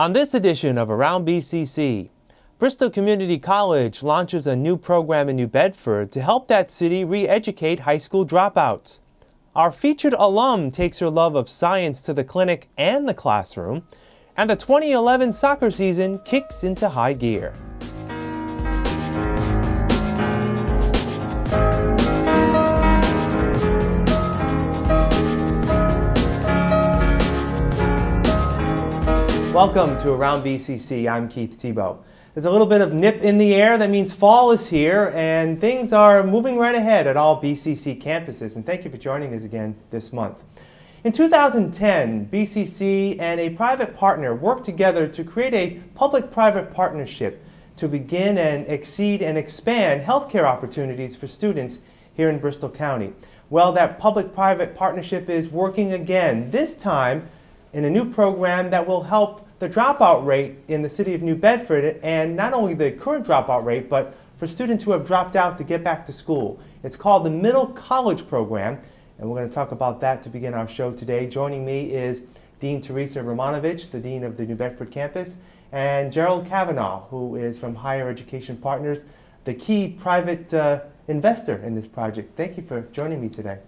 On this edition of Around BCC, Bristol Community College launches a new program in New Bedford to help that city re-educate high school dropouts. Our featured alum takes her love of science to the clinic and the classroom, and the 2011 soccer season kicks into high gear. Welcome to Around BCC. I'm Keith Tebow. There's a little bit of nip in the air. That means fall is here and things are moving right ahead at all BCC campuses. And thank you for joining us again this month. In 2010, BCC and a private partner worked together to create a public-private partnership to begin and exceed and expand healthcare opportunities for students here in Bristol County. Well, that public-private partnership is working again, this time in a new program that will help the dropout rate in the city of New Bedford and not only the current dropout rate, but for students who have dropped out to get back to school. It's called the Middle College Program, and we're going to talk about that to begin our show today. Joining me is Dean Teresa Romanovich, the Dean of the New Bedford campus, and Gerald Kavanaugh, who is from Higher Education Partners, the key private uh, investor in this project. Thank you for joining me today.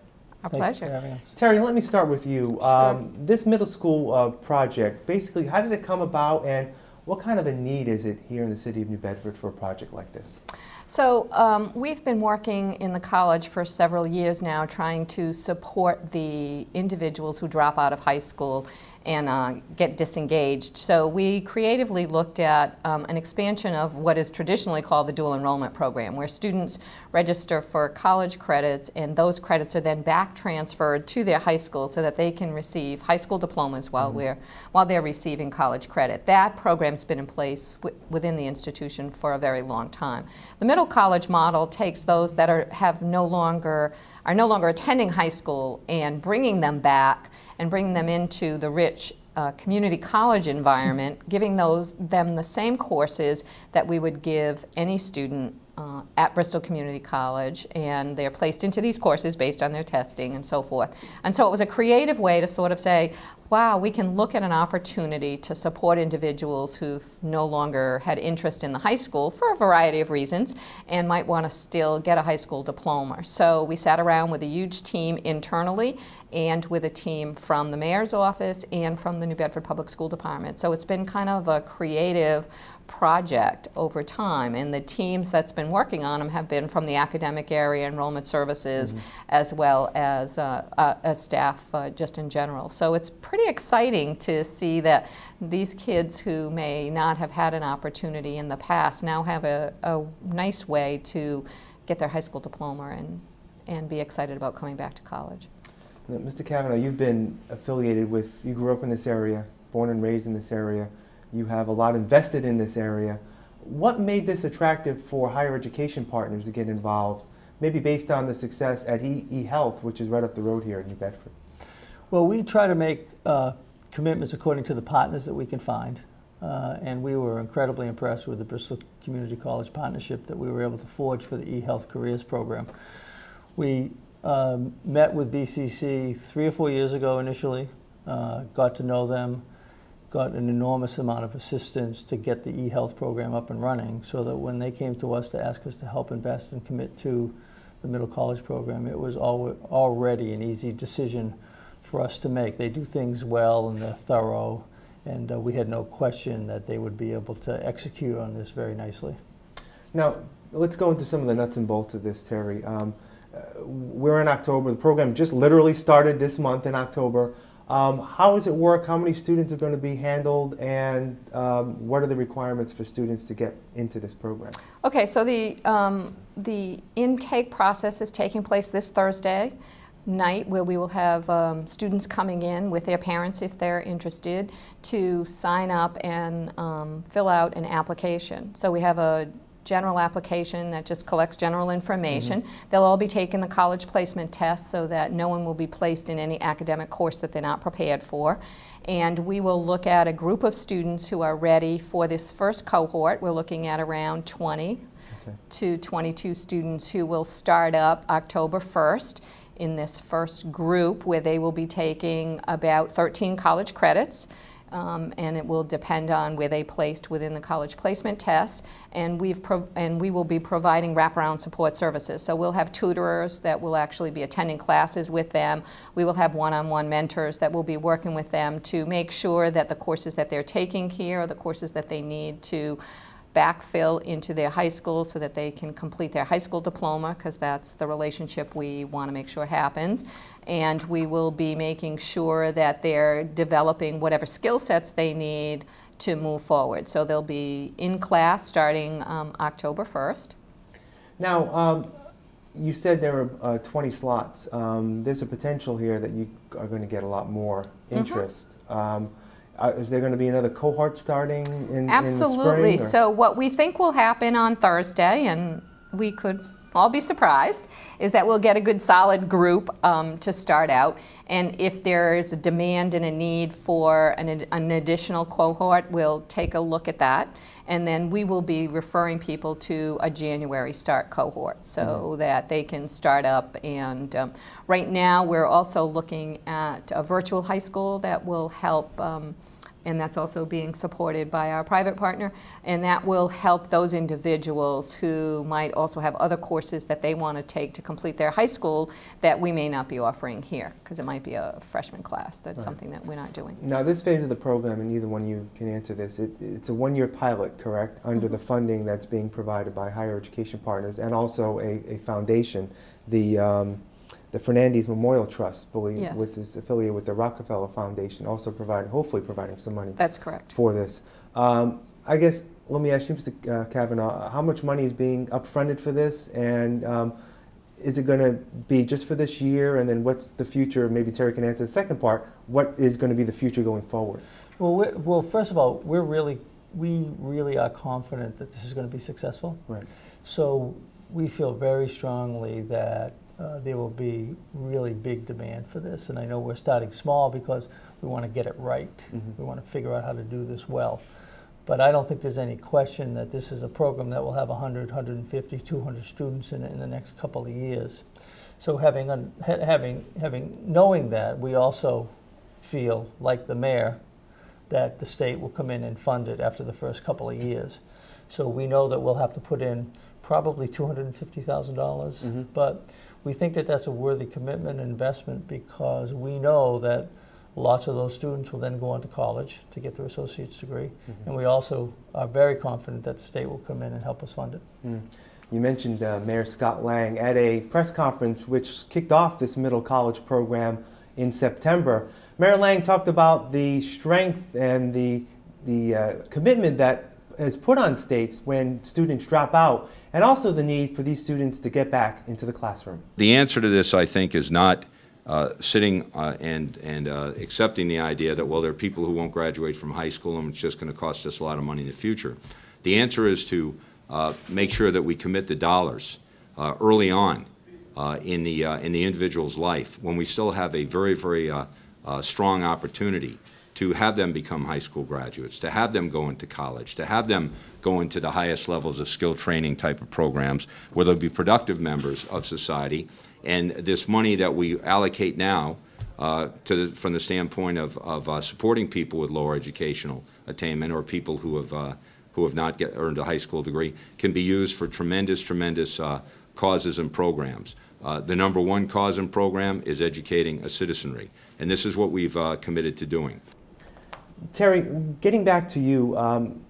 Our pleasure. Terry, let me start with you. Sure. Um, this middle school uh, project, basically, how did it come about and what kind of a need is it here in the city of New Bedford for a project like this? So um, we've been working in the college for several years now trying to support the individuals who drop out of high school and uh, get disengaged. So we creatively looked at um, an expansion of what is traditionally called the dual enrollment program, where students register for college credits and those credits are then back transferred to their high school so that they can receive high school diplomas while, mm -hmm. we're, while they're receiving college credit. That program's been in place within the institution for a very long time. The middle college model takes those that are, have no longer, are no longer attending high school and bringing them back and bringing them into the rich uh, community college environment, giving those them the same courses that we would give any student uh, at Bristol Community College, and they're placed into these courses based on their testing and so forth. And so it was a creative way to sort of say, wow, we can look at an opportunity to support individuals who've no longer had interest in the high school for a variety of reasons and might want to still get a high school diploma. So we sat around with a huge team internally and with a team from the mayor's office and from the New Bedford Public School Department. So it's been kind of a creative project over time and the teams that's been working on them have been from the academic area enrollment services mm -hmm. as well as, uh, uh, staff uh, just in general so it's pretty exciting to see that these kids who may not have had an opportunity in the past now have a, a nice way to get their high school diploma and, and be excited about coming back to college. Mr. Kavanaugh, you've been affiliated with, you grew up in this area, born and raised in this area. You have a lot invested in this area. What made this attractive for higher education partners to get involved, maybe based on the success at eHealth, which is right up the road here in New Bedford? Well, we try to make uh, commitments according to the partners that we can find. Uh, and we were incredibly impressed with the Bristol Community College partnership that we were able to forge for the eHealth Careers program. We um, met with BCC three or four years ago initially, uh, got to know them, got an enormous amount of assistance to get the e-health program up and running so that when they came to us to ask us to help invest and commit to the middle college program, it was al already an easy decision for us to make. They do things well and they're thorough, and uh, we had no question that they would be able to execute on this very nicely. Now, let's go into some of the nuts and bolts of this, Terry. Um, uh, we're in October. The program just literally started this month in October. Um, how does it work? How many students are going to be handled? And um, what are the requirements for students to get into this program? Okay, so the, um, the intake process is taking place this Thursday night where we will have um, students coming in with their parents if they're interested to sign up and um, fill out an application. So we have a general application that just collects general information. Mm -hmm. They'll all be taking the college placement test so that no one will be placed in any academic course that they're not prepared for. And we will look at a group of students who are ready for this first cohort. We're looking at around 20 okay. to 22 students who will start up October 1st in this first group where they will be taking about 13 college credits um, and it will depend on where they placed within the college placement test. And we've and we will be providing wraparound support services. So we'll have tutors that will actually be attending classes with them. We will have one-on-one mentors that will be working with them to make sure that the courses that they're taking here are the courses that they need to backfill into their high school so that they can complete their high school diploma because that's the relationship we want to make sure happens. And we will be making sure that they're developing whatever skill sets they need to move forward. So they'll be in class starting um, October 1st. Now, um, you said there were uh, 20 slots. Um, there's a potential here that you are going to get a lot more Mm-hmm. interest. Um, uh, is there going to be another cohort starting in, Absolutely. in the spring? so, what we think will happen on Thursday, and we could all be surprised, is that we'll get a good solid group um, to start out. And if there is a demand and a need for an, an additional cohort, we'll take a look at that. And then we will be referring people to a January start cohort so that they can start up. And um, right now, we're also looking at a virtual high school that will help. Um, and that's also being supported by our private partner. And that will help those individuals who might also have other courses that they want to take to complete their high school that we may not be offering here, because it might be a freshman class. That's Right. something that we're not doing. Now, this phase of the program, and either one of you can answer this, it, it's a one-year pilot, correct? Under Mm-hmm. the funding that's being provided by Higher Education Partners and also a, a foundation, the, um, the Fernandez Memorial Trust, believe, Yes. which is affiliated with the Rockefeller Foundation, also providing, hopefully providing some money That's correct. for this. Um, I guess, let me ask you, Mr. uh, Kavanaugh, how much money is being upfronted for this? And um, is it going to be just for this year? And then what's the future? Maybe Terry can answer the second part. What is going to be the future going forward? Well, well, first of all, we're really, we really are confident that this is going to be successful. Right. So we feel very strongly that uh, there will be really big demand for this. And I know we're starting small because we want to get it right. Mhm. We want to figure out how to do this well. But I don't think there's any question that this is a program that will have 100, 150, 200 students in in the next couple of years. So having, un- ha- having, having, knowing that, we also feel, like the mayor, that the state will come in and fund it after the first couple of years. So we know that we'll have to put in probably $250,000, dollars Mhm. but we think that that's a worthy commitment and investment because we know that lots of those students will then go on to college to get their associate's degree. And we also are very confident that the state will come in and help us fund it. Mm. You mentioned uh, Mayor Scott Lang at a press conference which kicked off this middle college program in September. Mayor Lang talked about the strength and the, the uh, commitment that is put on states when students drop out, and also the need for these students to get back into the classroom. The answer to this, I think, is not uh, sitting uh, and, and uh, accepting the idea that, well, there are people who won't graduate from high school and it's just going to cost us a lot of money in the future. The answer is to uh, make sure that we commit the dollars uh, early on uh, in, the, in the individual's life when we still have a very, very strong opportunity to have them become high school graduates, to have them go into college, to have them go into the highest levels of skill training type of programs where they'll be productive members of society. And this money that we allocate now uh, to the, from the standpoint of, of uh, supporting people with lower educational attainment or people who have, uh, who have not get, earned a high school degree can be used for tremendous, tremendous uh, causes and programs. Uh, the number one cause and program is educating a citizenry, and this is what we've uh, committed to doing. Terry, getting back to you, um,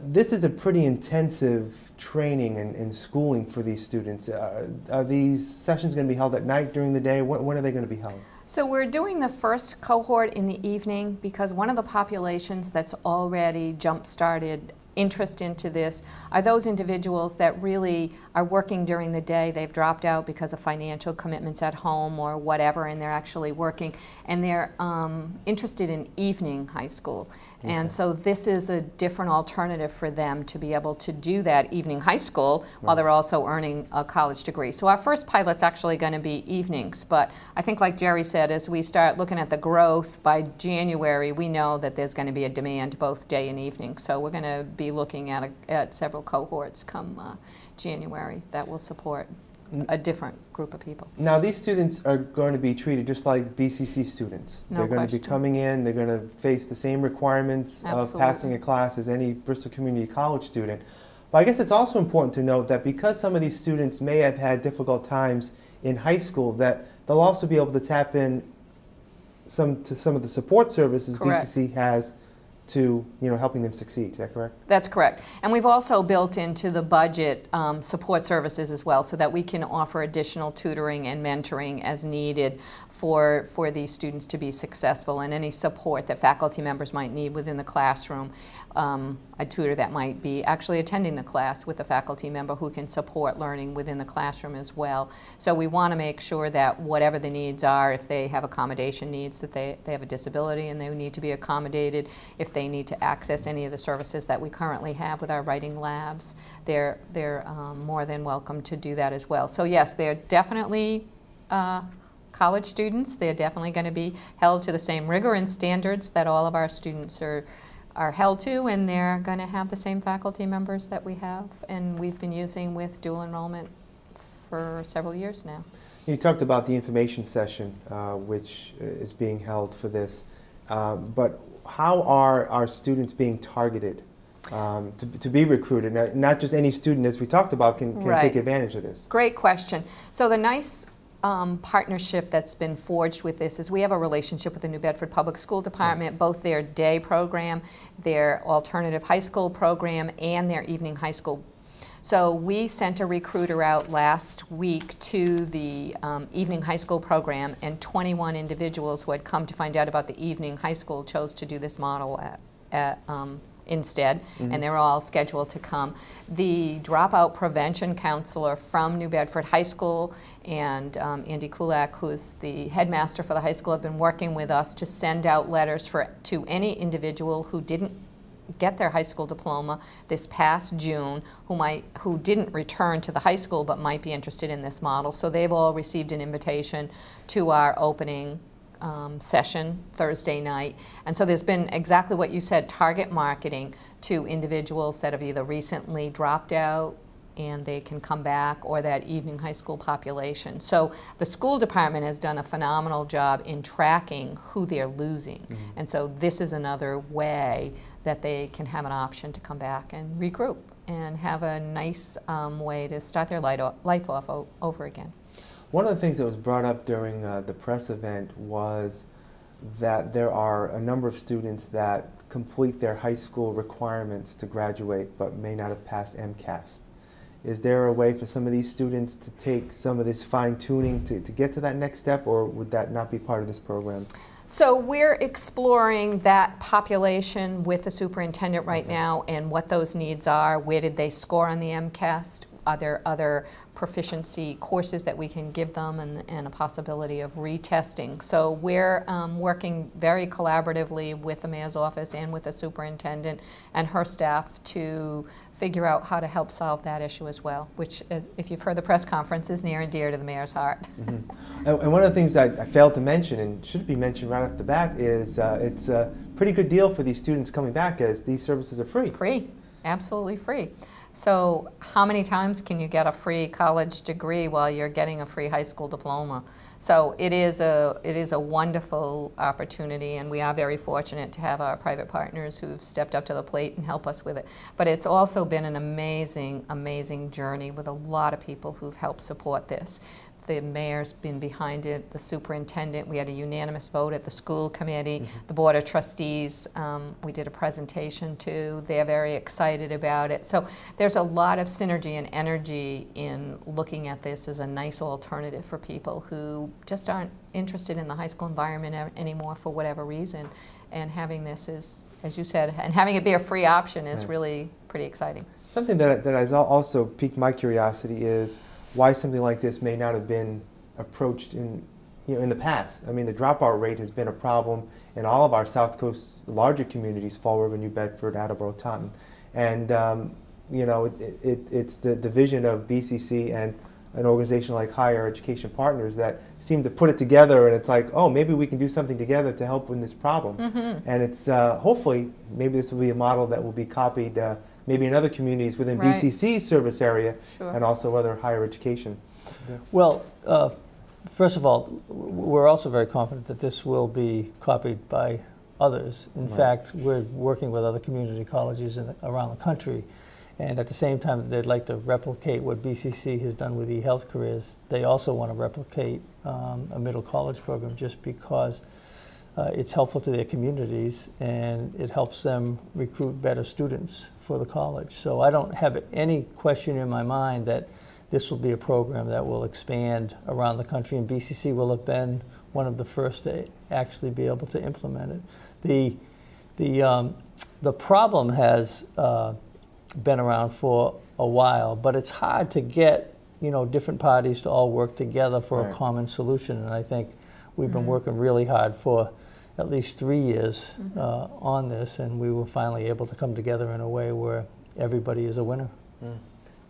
this is a pretty intensive training and, and schooling for these students. Uh, are these sessions going to be held at night during the day? When, when are they going to be held? So we're doing the first cohort in the evening because one of the populations that's already jump-started interest into this are those individuals that really are working during the day. They've dropped out because of financial commitments at home or whatever, and they're actually working, and they're um, interested in evening high school. And so this is a different alternative for them to be able to do that evening high school while they're also earning a college degree. So our first pilot's actually going to be evenings, but I think like Jerry said, as we start looking at the growth by January, we know that there's going to be a demand both day and evening. So we're going to be looking at, a, at several cohorts come uh, January that will support a different group of people. Now, these students are going to be treated just like BCC students. No they're going to be coming in, they're going to face the same requirements of passing a class as any Bristol Community College student. But I guess it's also important to note that because some of these students may have had difficult times in high school, that they'll also be able to tap in some to some of the support services Correct. BCC has to you know helping them succeed. Is that correct? That's correct. And we've also built into the budget um, support services as well so that we can offer additional tutoring and mentoring as needed for, for these students to be successful and any support that faculty members might need within the classroom. Um, a tutor that might be actually attending the class with a faculty member who can support learning within the classroom as well. So we want to make sure that whatever the needs are, if they have accommodation needs, that they, they have a disability and they need to be accommodated, if they need to access any of the services that we currently have with our writing labs, they're, they're um, more than welcome to do that as well. So yes, they're definitely uh, college students. They're definitely going to be held to the same rigor and standards that all of our students are, are held to, and they're going to have the same faculty members that we have, and we've been using with dual enrollment for several years now. You talked about the information session, uh, which uh, is being held for this, um, but how are our students being targeted um, to, to be recruited? Now, not just any student, as we talked about, can, can Right. take advantage of this. Great question. So the nice um, partnership that's been forged with this is we have a relationship with the New Bedford Public School Department, both their day program, their alternative high school program, and their evening high school. So we sent a recruiter out last week to the um, evening high school program, and 21 individuals who had come to find out about the evening high school chose to do this model at, at um, instead, and they're all scheduled to come. The dropout prevention counselor from New Bedford High School and um, Andy Kulak, who's the headmaster for the high school, have been working with us to send out letters for to any individual who didn't get their high school diploma this past June who might who didn't return to the high school but might be interested in this model. So they've all received an invitation to our opening um, session Thursday night. And so there's been exactly what you said, target marketing to individuals that have either recently dropped out and they can come back, or that evening high school population. So the school department has done a phenomenal job in tracking who they're losing. And so this is another way that they can have an option to come back and regroup and have a nice um, way to start their light life off over again. One of the things that was brought up during uh, the press event was that there are a number of students that complete their high school requirements to graduate but may not have passed MCAS. Is there a way for some of these students to take some of this fine tuning to, to get to that next step, or would that not be part of this program? So we're exploring that population with the superintendent right now and what those needs are. Where did they score on the MCAS? Are there other proficiency courses that we can give them and, and a possibility of retesting? So we're um, working very collaboratively with the mayor's office and with the superintendent and her staff to figure out how to help solve that issue as well, which, uh, if you've heard the press conference, is near and dear to the mayor's heart. And, and one of the things that I failed to mention, and should be mentioned right off the bat, is uh, it's a pretty good deal for these students coming back as these services are free. Free, absolutely free. So how many times can you get a free college degree while you're getting a free high school diploma? So it is a it is a wonderful opportunity, and we are very fortunate to have our private partners who've stepped up to the plate and help us with it. But it's also been an amazing, amazing journey with a lot of people who've helped support this. The mayor's been behind it, the superintendent. We had a unanimous vote at the school committee, the board of trustees. Um, we did a presentation too. They're very excited about it. So there's a lot of synergy and energy in looking at this as a nice alternative for people who just aren't interested in the high school environment anymore for whatever reason. And having this is, as you said, and having it be a free option is Right. really pretty exciting. Something that, that has also piqued my curiosity is why something like this may not have been approached in, you know, in the past. I mean, the dropout rate has been a problem in all of our South Coast larger communities, Fall River, New Bedford, Attleboro, Taunton. And, um, you know, it, it, it's the division of BCC and an organization like Higher Education Partners that seem to put it together and it's like, oh, maybe we can do something together to help with this problem. Mm-hmm. And it's uh, hopefully, maybe this will be a model that will be copied uh, maybe in other communities within Right. BCC's service area Sure. and also other higher education. Well, uh, first of all, we're also very confident that this will be copied by others. In Right. fact, we're working with other community colleges in the, around the country, and at the same time that they'd like to replicate what BCC has done with eHealth careers, they also want to replicate um, a middle college program just because uh, it's helpful to their communities and it helps them recruit better students for the college. So I don't have any question in my mind that this will be a program that will expand around the country, and BCC will have been one of the first to actually be able to implement it. The, the, um, the problem has uh, been around for a while, but it's hard to get you know different parties to all work together for Right. a common solution, and I think we've been working really hard for at least three years uh, on this, and we were finally able to come together in a way where everybody is a winner.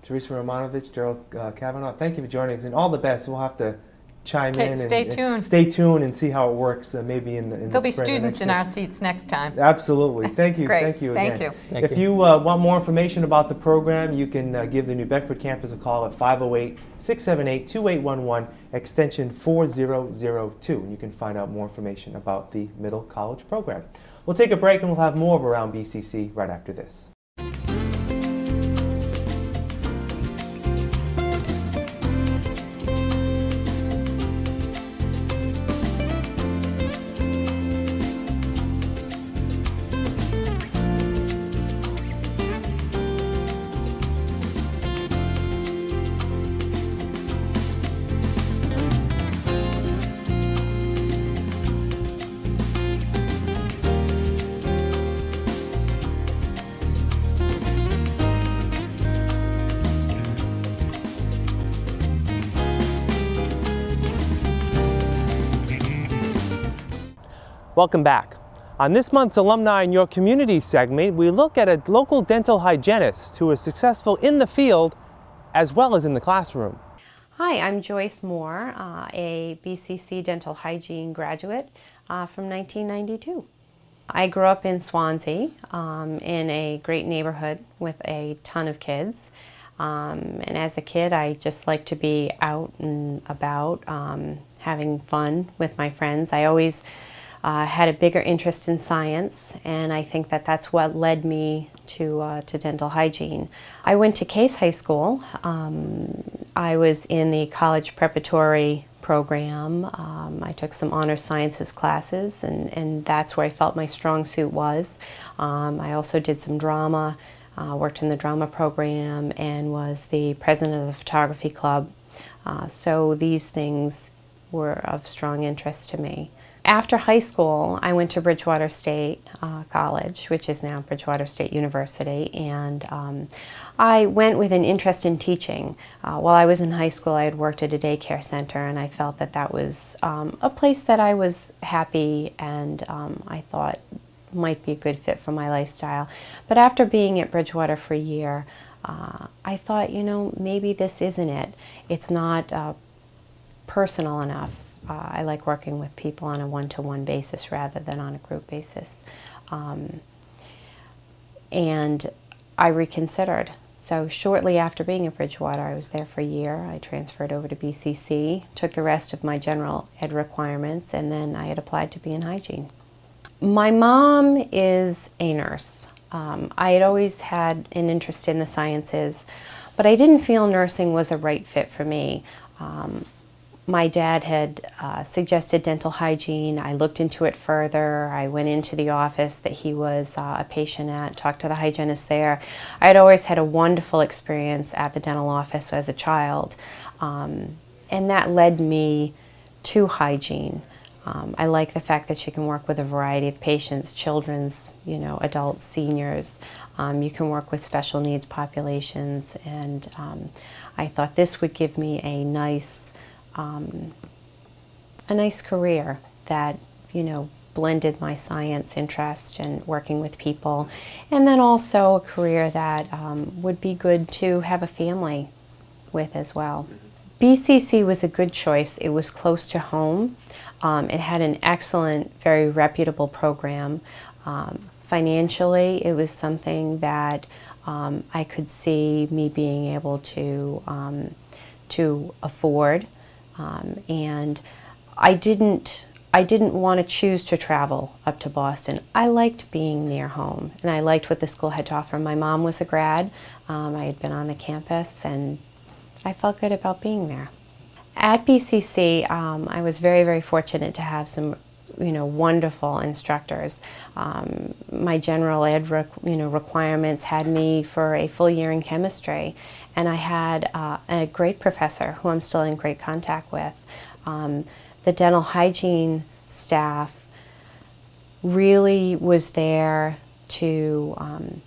Teresa Romanovich, Gerald uh, Kavanaugh, thank you for joining us, and all the best. We'll have to chime Okay, in. and- stay and tuned. Stay tuned and see how it works. Uh, maybe in the in There'll be spring students in our seats next time. Absolutely. Thank you. Great. Thank you Thank you. Thank if you. you uh, want more information about the program, you can uh, give the New Bedford campus a call at 508 678 2811, extension 4002. And you can find out more information about the middle college program. We'll take a break and we'll have more of Around BCC right after this. Welcome back. On this month's Alumni in Your Community segment, we look at a local dental hygienist who is successful in the field as well as in the classroom. Hi, I'm Joyce Moore, uh, a BCC dental hygiene graduate uh, from 1992. I grew up in Swansea um, in a great neighborhood with a ton of kids. Um, and as a kid, I just liked to be out and about, um, having fun with my friends. I always uh, had a bigger interest in science, and I think that that's what led me to, uh, to dental hygiene. I went to Case High School. Um, I was in the college preparatory program. Um, I took some honor sciences classes, and, and that's where I felt my strong suit was. Um, I also did some drama, uh, worked in the drama program, and was the president of the photography club. Uh, so these things were of strong interest to me. After high school, I went to Bridgewater State uh, College, which is now Bridgewater State University, and um, I went with an interest in teaching. Uh, while I was in high school, I had worked at a daycare center, and I felt that that was um, a place that I was happy and um, I thought might be a good fit for my lifestyle. But after being at Bridgewater for a year, uh, I thought, you know, maybe this isn't it. It's not uh, personal enough. Uh, I like working with people on a one-to-one basis rather than on a group basis. Um, and I reconsidered. So shortly after being at Bridgewater, I was there for a year. I transferred over to BCC, took the rest of my general ed requirements, and then I had applied to be in hygiene. My mom is a nurse. Um, I had always had an interest in the sciences, but I didn't feel nursing was a right fit for me. Um, my dad had uh, suggested dental hygiene. I looked into it further. I went into the office that he was uh, a patient at, talked to the hygienist there. I had always had a wonderful experience at the dental office as a child, um, and that led me to hygiene. Um, I like the fact that you can work with a variety of patients, children's, you know, adults, seniors. Um, you can work with special needs populations, and um, I thought this would give me a nice, um, a nice career that, you know, blended my science interest and working with people, and then also a career that um, would be good to have a family with as well. BCC was a good choice. It was close to home. Um, it had an excellent, very reputable program. Um, financially, it was something that um, I could see me being able to um, to afford. Um, and I didn't I didn't want to choose to travel up to Boston. I liked being near home and I liked what the school had to offer. My mom was a grad. Um, I had been on the campus and I felt good about being there. At BCC, um, I was very, very fortunate to have some you know, wonderful instructors. Um, my general ed you know, requirements had me for a full year in chemistry, and I had uh, a great professor who I'm still in great contact with. Um, the dental hygiene staff really was there to um,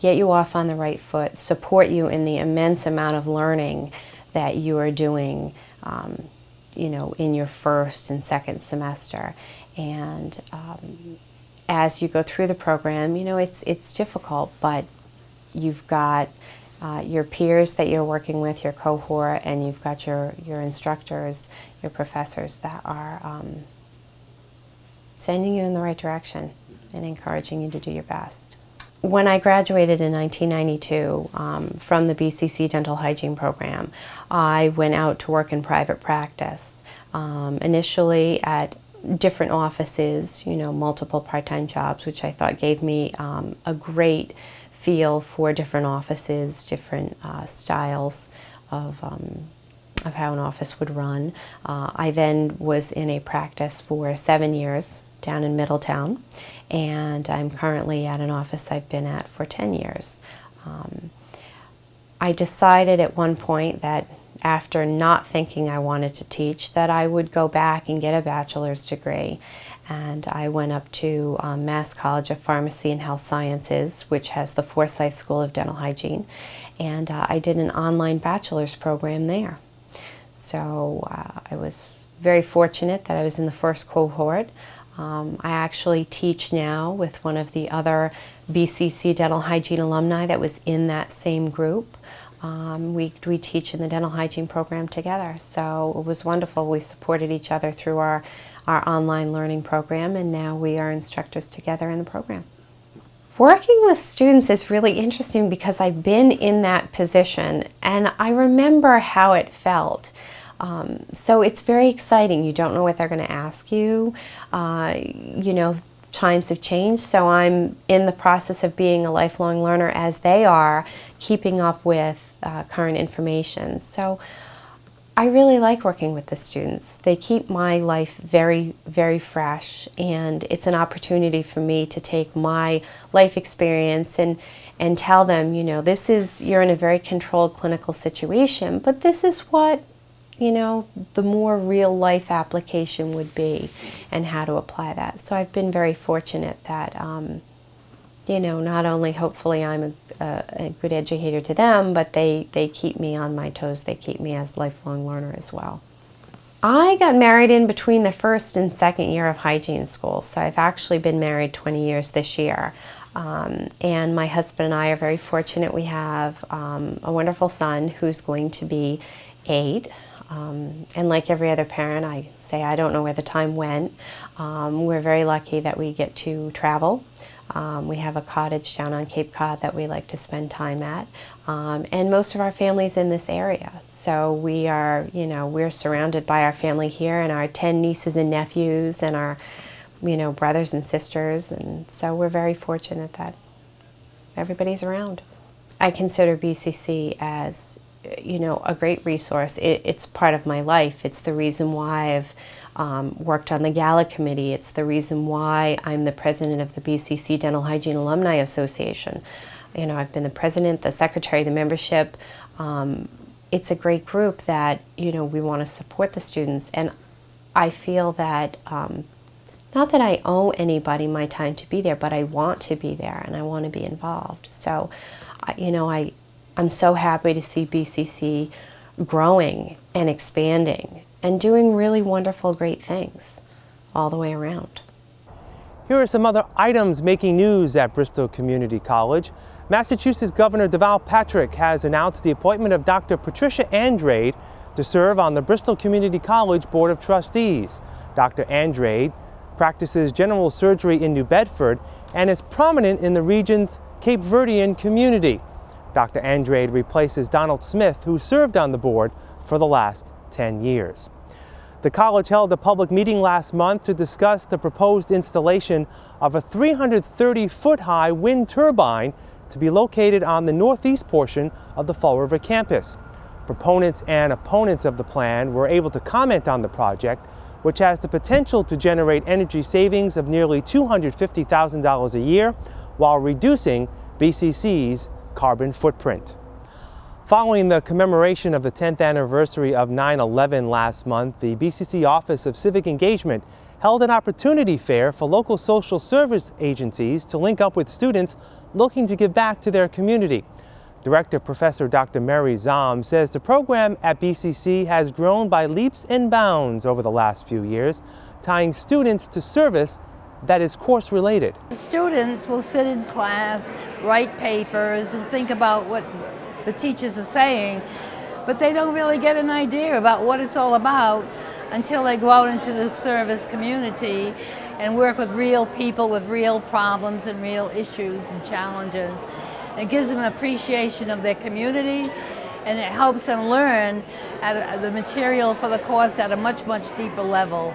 get you off on the right foot, support you in the immense amount of learning that you are doing, um, you know, in your first and second semester. And um, as you go through the program, you know, it's, it's difficult, but you've got uh, your peers that you're working with, your cohort, and you've got your, your instructors, your professors that are um, sending you in the right direction and encouraging you to do your best. When I graduated in 1992 um, from the BCC Dental Hygiene Program, I went out to work in private practice. Um, initially at different offices, you know, multiple part-time jobs, which I thought gave me um, a great feel for different offices, different uh, styles of, um, of how an office would run. Uh, I then was in a practice for seven years down in Middletown, and I'm currently at an office I've been at for 10 years. Um, I decided at one point that after not thinking I wanted to teach that I would go back and get a bachelor's degree and I went up to um, Mass College of Pharmacy and Health Sciences, which has the Forsyth School of Dental Hygiene, and uh, I did an online bachelor's program there. So uh, I was very fortunate that I was in the first cohort. Um, I actually teach now with one of the other BCC dental hygiene alumni that was in that same group. Um, we, we teach in the dental hygiene program together. So it was wonderful. We supported each other through our our online learning program, and now we are instructors together in the program. Working with students is really interesting because I've been in that position and I remember how it felt. Um, so it's very exciting. You don't know what they're going to ask you. Uh, you know, times have changed, so I'm in the process of being a lifelong learner as they are, keeping up with uh, current information. So I really like working with the students. They keep my life very, very fresh and it's an opportunity for me to take my life experience and, and tell them, you know, this is, you're in a very controlled clinical situation, but this is what, you know, the more real life application would be and how to apply that. So I've been very fortunate that um, you know, not only hopefully I'm a, a, a, good educator to them, but they, they keep me on my toes. They keep me as a lifelong learner as well. I got married in between the first and second year of hygiene school, so I've actually been married 20 years this year. Um, and my husband and I are very fortunate. We have um, a wonderful son who's going to be eight. Um, and like every other parent, I say I don't know where the time went. Um, we're very lucky that we get to travel. Um, we have a cottage down on Cape Cod that we like to spend time at. Um, and most of our family's in this area. So we are, you know, we're surrounded by our family here and our 10 nieces and nephews and our, you know, brothers and sisters. And so we're very fortunate that everybody's around. I consider BCC as, you know, a great resource. It, it's part of my life. It's the reason why I've um, worked on the gala committee. It's the reason why I'm the president of the BCC Dental Hygiene Alumni Association. You know, I've been the president, the secretary, the membership. Um, it's a great group that, you know, we want to support the students. And I feel that, um, not that I owe anybody my time to be there, but I want to be there and I want to be involved. So, you know, I, I'm so happy to see BCC growing and expanding and doing really wonderful, great things all the way around. Here are some other items making news at Bristol Community College. Massachusetts Governor Deval Patrick has announced the appointment of Dr. Patricia Andrade to serve on the Bristol Community College Board of Trustees. Dr. Andrade practices general surgery in New Bedford and is prominent in the region's Cape Verdean community. Dr. Andrade replaces Donald Smith, who served on the board for the last 10 years. The college held a public meeting last month to discuss the proposed installation of a 330-foot-high wind turbine to be located on the northeast portion of the Fall River campus. Proponents and opponents of the plan were able to comment on the project, which has the potential to generate energy savings of nearly $250,000 a year while reducing BCC's carbon footprint. Following the commemoration of the 10th anniversary of 9-11 last month, the BCC Office of Civic Engagement held an opportunity fair for local social service agencies to link up with students looking to give back to their community. Director Professor Dr. Mary Zahm says the program at BCC has grown by leaps and bounds over the last few years, tying students to service that is course related. Students will sit in class, write papers, and think about what the teachers are saying, but they don't really get an idea about what it's all about until they go out into the service community and work with real people with real problems and real issues and challenges. It gives them an appreciation of their community and it helps them learn the material for the course at a much, much deeper level.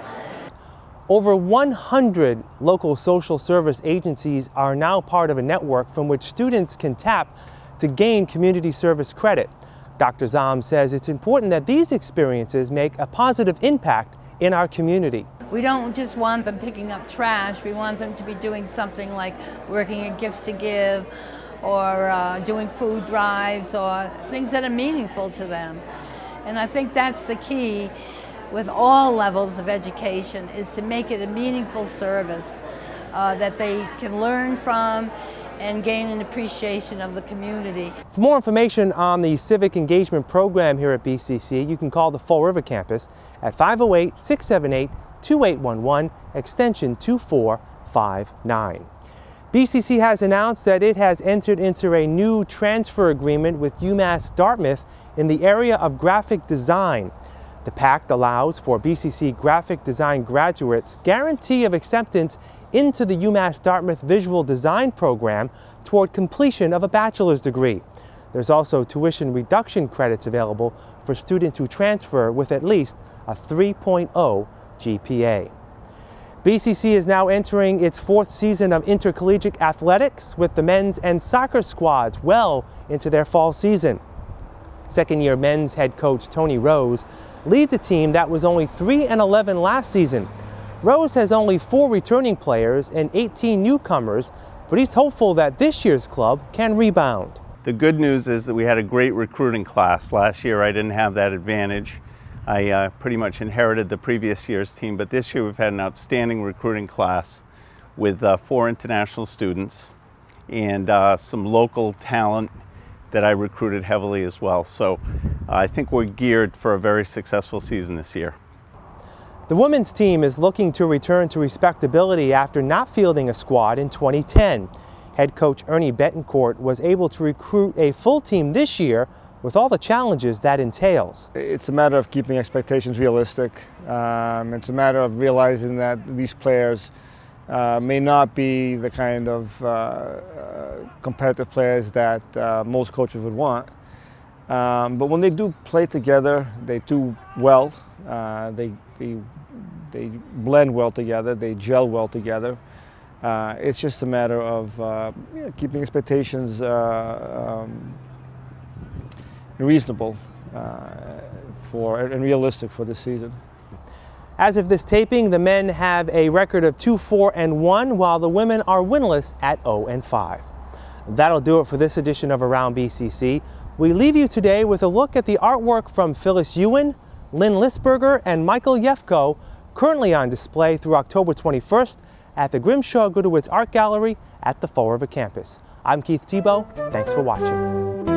Over 100 local social service agencies are now part of a network from which students can tap to gain community service credit. Dr. Zahm says it's important that these experiences make a positive impact in our community. We don't just want them picking up trash, we want them to be doing something like working at Gifts to Give or uh, doing food drives or things that are meaningful to them. And I think that's the key with all levels of education is to make it a meaningful service uh, that they can learn from and gain an appreciation of the community. For more information on the Civic Engagement Program here at BCC, you can call the Fall River campus at 508-678-2811, extension 2459. BCC has announced that it has entered into a new transfer agreement with UMass Dartmouth in the area of graphic design. The pact allows for BCC graphic design graduates guarantee of acceptance into the UMass Dartmouth Visual Design program toward completion of a bachelor's degree. There's also tuition reduction credits available for students who transfer with at least a 3.0 GPA. BCC is now entering its fourth season of intercollegiate athletics with the men's and soccer squads well into their fall season. Second year men's head coach Tony Rose leads a team that was only 3 and 11 last season Rose has only four returning players and 18 newcomers, but he's hopeful that this year's club can rebound. The good news is that we had a great recruiting class. Last year I didn't have that advantage. I uh, pretty much inherited the previous year's team, but this year we've had an outstanding recruiting class with uh, four international students and uh, some local talent that I recruited heavily as well. So I think we're geared for a very successful season this year. The women's team is looking to return to respectability after not fielding a squad in 2010. Head coach Ernie Betancourt was able to recruit a full team this year with all the challenges that entails. It's a matter of keeping expectations realistic. Um, it's a matter of realizing that these players uh, may not be the kind of uh, uh, competitive players that uh, most coaches would want. Um, but when they do play together, they do well. Uh, they, they, they blend well together, they gel well together. Uh, it's just a matter of uh, keeping expectations uh, um, reasonable uh, for, and realistic for this season. As of this taping, the men have a record of 2-4 and 1, while the women are winless at 0 and 5. That'll do it for this edition of Around BCC. We leave you today with a look at the artwork from Phyllis Ewan, Lynn Lisberger, and Michael Yefko, currently on display through October 21st at the Grimshaw Gudewicz Art Gallery at the Fall River campus. I'm Keith Tebow. Thanks for watching.